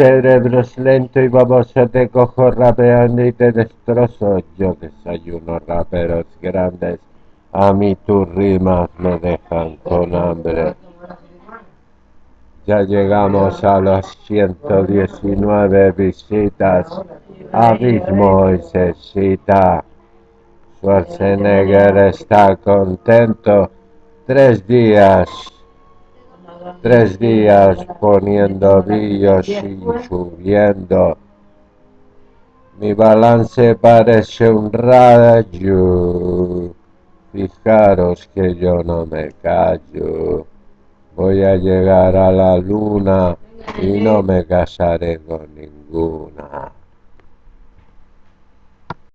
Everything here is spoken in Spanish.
cerebro es lento y baboso, te cojo rapeando y te destrozo. Yo desayuno raperos grandes, a mí tus rimas me dejan con hambre. Ya llegamos a las 119 visitas, Abismo y se cita. Schwarzenegger está contento, tres días Tres días poniendo vídeos y subiendo. Mi balance parece un rayo. Fijaros que yo no me callo. Voy a llegar a la luna y no me casaré con ninguna.